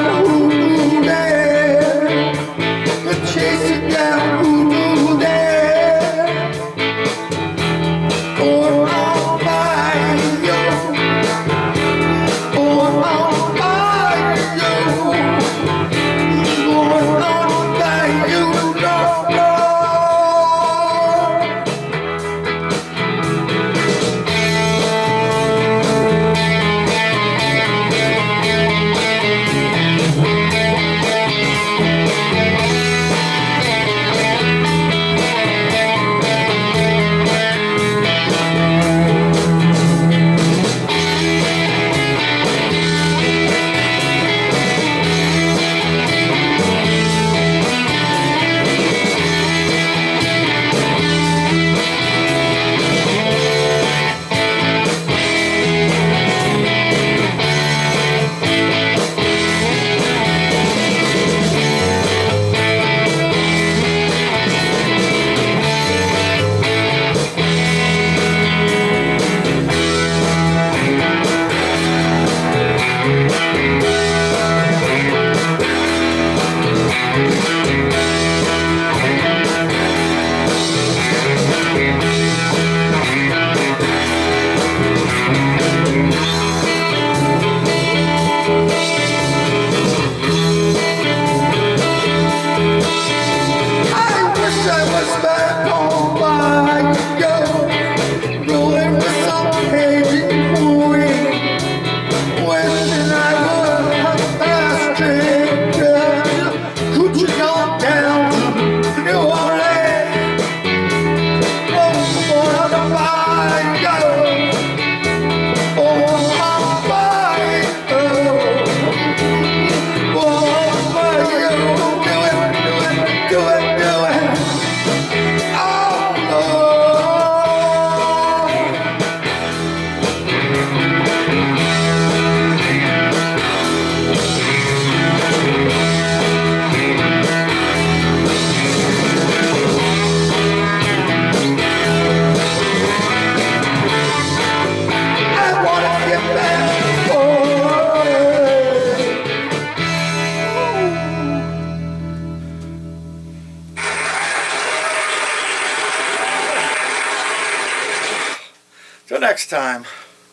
down. next time.